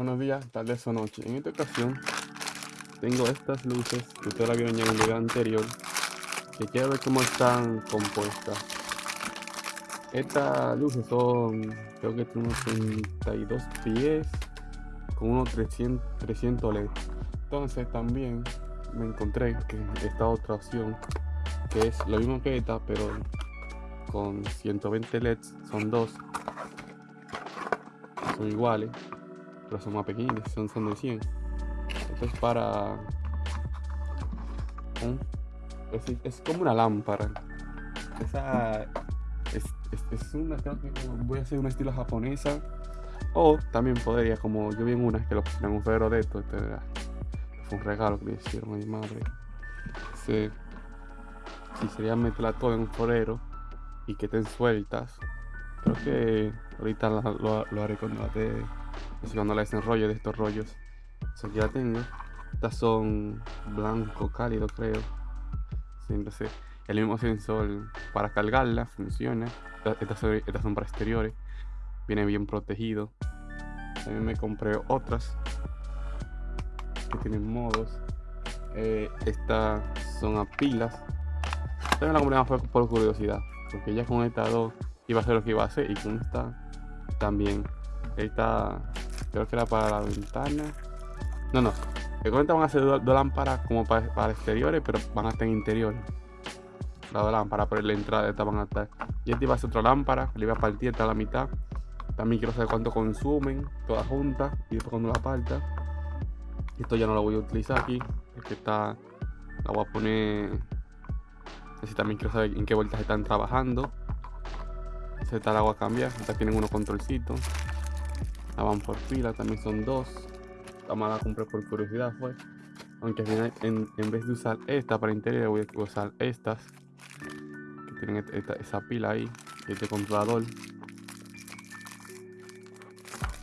Buenos días, tardes o noche. En esta ocasión tengo estas luces que ustedes la vieron en el video anterior que quiero ver cómo están compuestas. Estas luces son, creo que unos 32 pies con unos 300, 300 LED. Entonces también me encontré que esta otra opción que es lo mismo que esta pero con 120 LEDs son dos son iguales pero son más pequeños son, son de 100 esto es para es, como una lámpara. Esa es, es, una voy a hacer un estilo japonesa. O también podría como yo vi en una que lo pusieron un ferro de esto este, fue un regalo que le hicieron a mi madre. Si sería meterla todo en un forero y que estén sueltas creo que ahorita lo, haré cuando la cuando la desenrollo de estos rollos. O sea, ya tengo. Estas son blanco cálido creo. Siempre sé el mismo sensor para cargarla funciona. Estas son, estas son para exteriores. Viene bien protegido. También me compré otras que tienen modos. Eh, estas son a pilas. También la compré más por, curiosidad porque ya con esta dos iba a ser lo que iba a hacer y con esta también. Esta creo que era para la ventana. No no. Esta van a ser dos, lámparas como para, exteriores pero van a estar en interiores las dos lámparas por la entrada de esta van a estar. Y esta iba a ser otra lámpara le iba a partir hasta la mitad. También quiero saber cuánto consumen todas juntas y después cuando la parta esto ya no lo voy a utilizar aquí es que está la voy a poner así también quiero saber en qué vueltas están trabajando. Está la voy a cambiar esta tienen unos controlcitos la van por fila también son dos. La mala compré por curiosidad fue. Aunque al final en, vez de usar esta para interior voy a usar estas que tienen esa pila ahí este controlador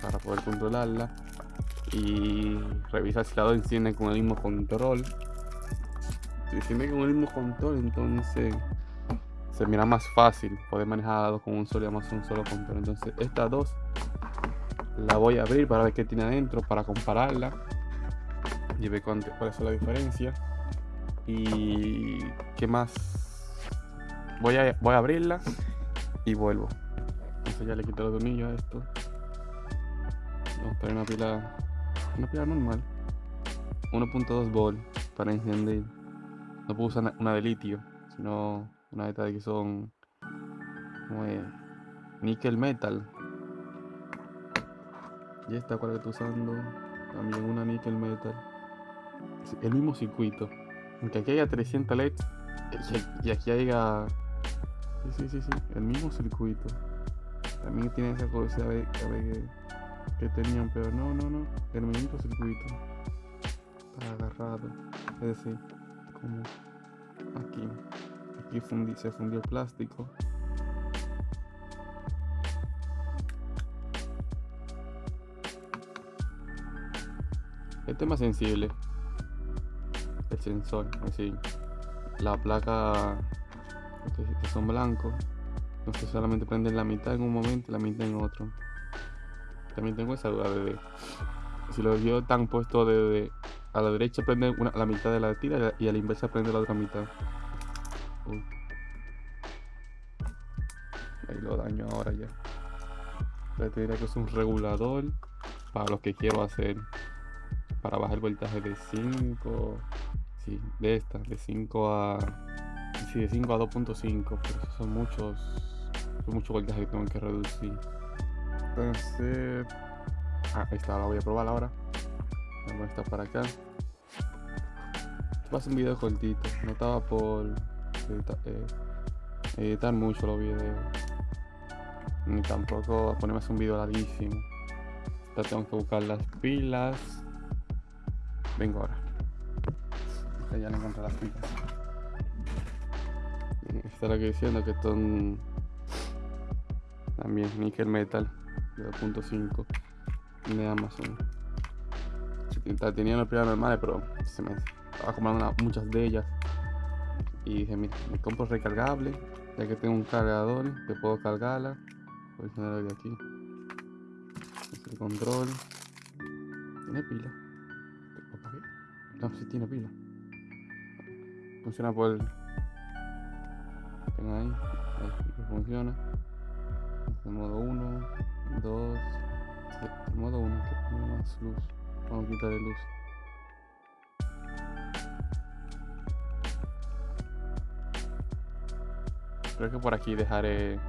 para poder controlarla. Y revisar si la dos enciende con el mismo control. Si enciende con el mismo control entonces se mira más fácil. Poder manejar con un solo más un solo control. Entonces estas dos la voy a abrir para ver qué tiene adentro para compararla y ver cuál es la diferencia y qué más voy a, voy a abrirla y vuelvo entonces ya le quito los tornillos a esto Vamos a poner una pila. Una pila normal. 1.2 volt para encender. No puedo usar una de litio, sino una de estas que son como níquel metal. Y esta cual que usando, también una níquel metal. El mismo circuito. Aunque aquí haya 300 LEDs y aquí haya. Sí, sí, sí, sí, el mismo circuito. También tiene esa curiosidad de, que tenían, pero no, no, no, el mismo circuito está agarrado, es decir, como aquí, aquí se fundió el plástico. Más sensible, el sensor, así, la placa, que son blancos, entonces solamente prenden la mitad en un momento y la mitad en otro. También tengo esa duda de, si los yo tan puesto de, a la derecha prende una, la mitad de la tira y a la inversa prende la otra mitad. Ahí lo daño ahora ya. Te diré que es un regulador para lo que quiero hacer. Para bajar el voltaje de 5. Sí, de esta, de 5 a. Sí, de 5 a 2.5. Pero son muchos. Son muchos voltajes que tengo que reducir. Entonces, ah, está, la voy a probar ahora. Voy a estar para acá. Va a ser un video cortito, no estaba por eh, editar, mucho los videos. Ni tampoco ponerme un video larguísimo. Tengo que buscar las pilas. Vengo ahora. ya no encontré las pilas. Esta es la que diciendo que son también nickel metal. 2.5 de Amazon. Tenía una primera normales, pero se me estaba comprando muchas de ellas. Y dije, mira, me compro recargable, ya que tengo un cargador, que puedo cargarla. Voy a ponerlo de aquí. Es el control. ¿Tiene pila? No, sí tiene pila. Funciona por... Ven ahí. Ahí funciona. En modo 1, 2... En modo 1 que tiene más luz. Vamos a quitarle luz. Creo que por aquí dejaré...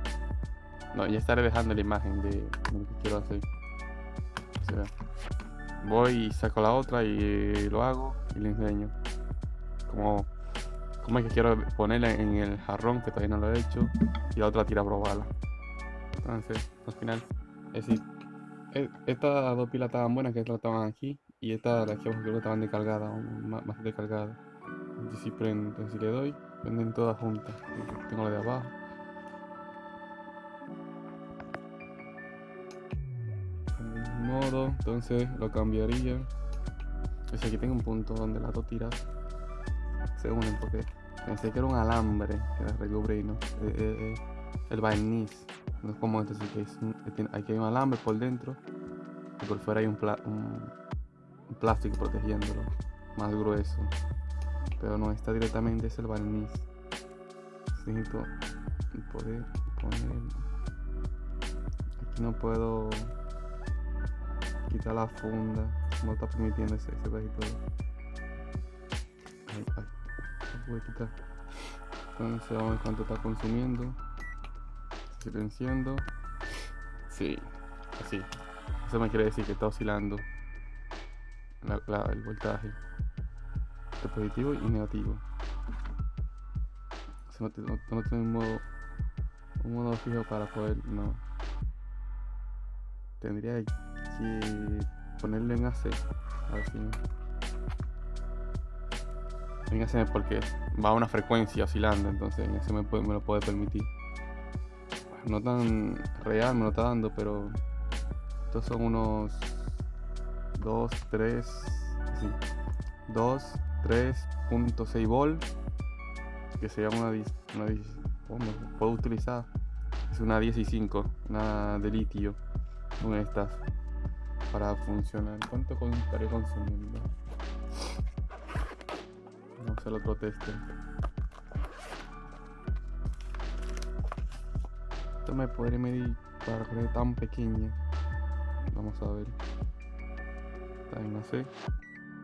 No, ya estaré dejando la imagen de lo que quiero hacer. O sea, voy y saco la otra y lo hago y le enseño. Como, como es que quiero ponerla en el jarrón que todavía no lo he hecho y la otra tira a probarla. Entonces, al final, es decir, estas dos pilas estaban buenas que estaban aquí y estas las que creo que estaban descargadas, más, descargadas. Y si prende, si le doy, Venden todas juntas. Tengo la de abajo. Modo, entonces lo cambiaría. Es aquí tengo un punto donde las dos tiras se unen porque pensé que era un alambre que era recubre no. Eh, eh, eh, el barniz. No es como este, que es aquí hay un alambre por dentro y por fuera hay un, un plástico protegiéndolo más grueso pero no está directamente es el barniz necesito poder poner aquí no puedo quitar la funda. No está permitiendo ese, ese pedacito ahí, ahí. Lo quitar. Entonces vamos a ver cuánto está consumiendo. Silenciando. Sí así. Eso me quiere decir que está oscilando el voltaje. Positivo y negativo. no, no, no tengo un modo, un modo fijo para poder, no. Tendría que ponerle en AC. A ver si En AC porque va a una frecuencia oscilando, entonces en AC me, lo puede permitir. No tan real me lo está dando, pero estos son unos 2, 3, sí, 2, 3.6 volt que se llama una, una puedo utilizar es una 15 una de litio una de estas para funcionar. Cuánto estaré consumiendo vamos a hacer otro teste esto me podré medir para que tan pequeña vamos a ver. Está en AC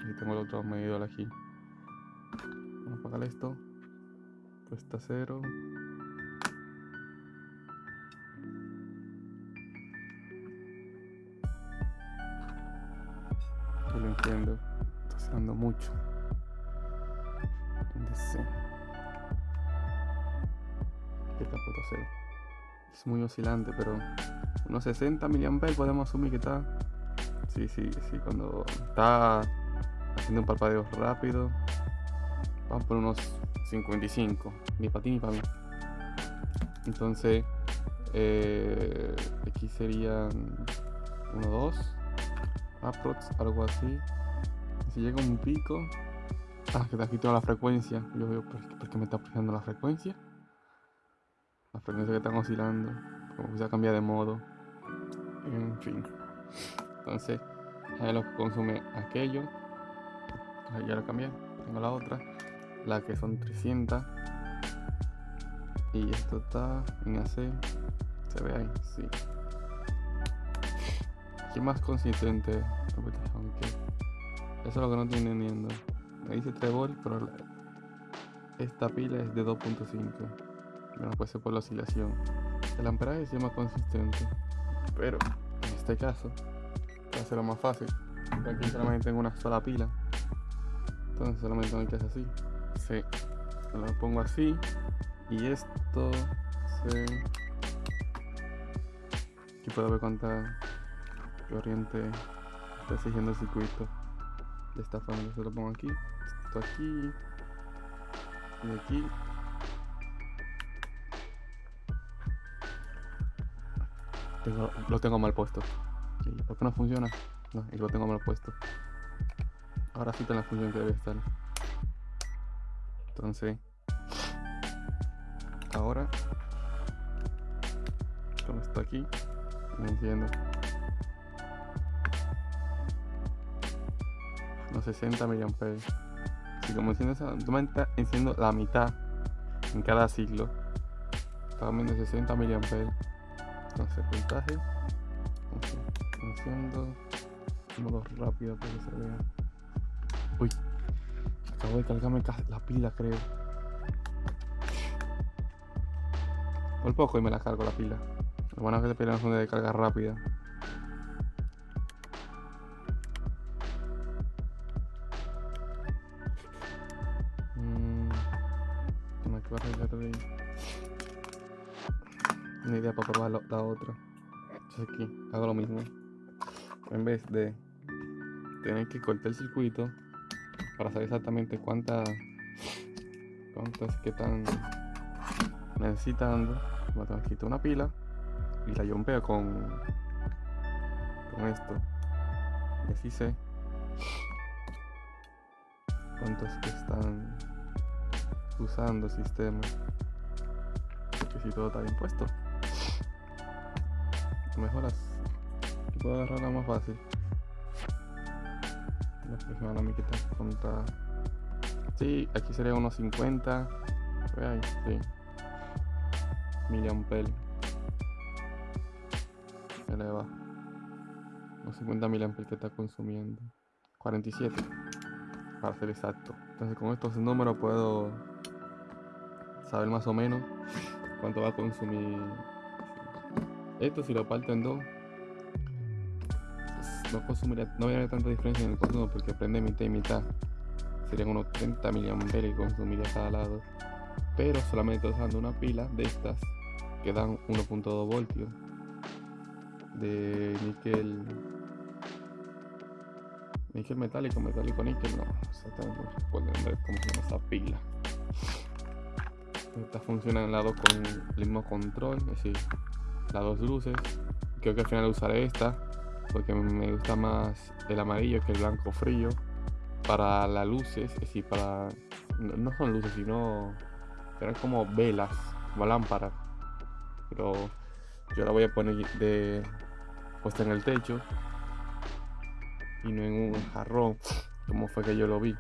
y tengo el otro medidor aquí. Vamos a apagar esto. Cuesta cero. Lo entiendo. Está oscilando mucho. DC. ¿Qué puesto cero? Es muy oscilante, pero unos 60 mAh podemos asumir que está. Sí, sí, sí, cuando está haciendo un parpadeo rápido Vamos por unos 55, ni para ti ni para mí. Entonces, eh, aquí serían 1, 2, aprox, algo así. Si llega un pico, ah, que te quitado la frecuencia. Yo veo, ¿por qué me está aplicando la frecuencia? La frecuencia que están oscilando, como se cambia de modo. En fin. Entonces, ahí lo que consume aquello. Ahí ya lo cambié. Tengo la otra la que son 300 y esto está en AC se ve ahí, sí más consistente. Eso es lo que no estoy entendiendo me dice 3 volts pero esta pila es de 2.5 bueno puede ser por la oscilación. El amperaje es más consistente pero en este caso va a ser lo más fácil. Aquí solamente tengo una sola pila. Entonces solamente tengo que hacer así. Sí. Lo pongo así. Y esto se... Aquí puedo ver cuánta corriente está siguiendo el circuito. De esta forma, se lo pongo aquí. Esto aquí. Y aquí. lo tengo mal puesto. ¿Por qué no funciona? No, y lo tengo mal puesto. Ahora sí está en la función que debe estar. Entonces, ahora, con esto aquí, me entiendo. Los 60 mAh. Si como enciendo esa, enciendo la mitad en cada ciclo. También de 60 mAh. Entonces, voltaje. Enciendo. Modo rápido para que se vea. Uy, acabo de cargarme la pila, creo. Por poco y me la cargo la pila. Lo bueno es que te piden son de carga rápida. Una idea para probar la, otra. Entonces aquí hago lo mismo. En vez de tener que cortar el circuito para saber exactamente cuántas cuántas que están necesitando, voy a una pila y la yompeo con con esto. Y así sé cuántos que están usando el sistema. Porque si todo está bien puesto mejoras. Puedo agarrarla más fácil. La próxima la está contra sí aquí sería unos 50 ahí, sí. Miliampel eleva unos 50 miliampel que está consumiendo. 47 para ser exacto. Entonces con estos números puedo saber más o menos cuánto va a consumir esto si lo parto en dos, no consumiría, no habría tanta diferencia en el consumo porque prende mitad y mitad. Serían unos 30 mAh que consumiría cada lado. Pero solamente usando una pila de estas que dan 1.2 voltios de níquel níquel metálico, metálico níquel, no, exactamente no recuerdo cómo se llama esa pila. Esta funciona en lado con el mismo control, es decir, las dos luces. Creo que al final usaré esta porque me gusta más el amarillo que el blanco frío. Para las luces, es decir, para. No son luces, sino. Eran como velas, como lámparas. Pero yo la voy a poner de puesta en el techo y no en un jarrón, como fue que yo lo vi.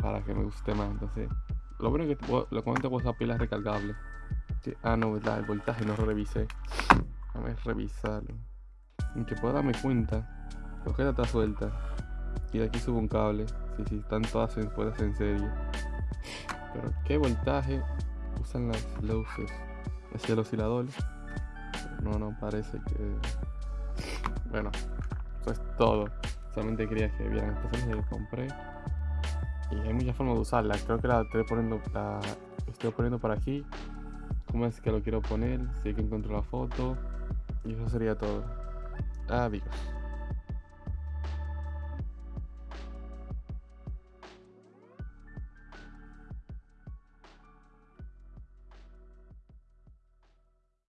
Para que me guste más. Entonces, lo bueno es que lo comento con esa pila recargable. Ah, no, ¿verdad? El voltaje no revisé. Déjame revisarlo. En que pueda darme cuenta. La ojeta está suelta. Y de aquí subo un cable. Sí, sí, están todas en, puestas en serie. Pero ¿qué voltaje usan las luces? Es el oscilador. no, no parece que. Bueno, eso es todo. Solamente quería que vieran esta serie que compré. Y hay muchas formas de usarla. Creo que la estoy poniendo, la estoy poniendo por aquí cómo es que lo quiero poner, si hay que encontrar la foto y eso sería todo. Adiós.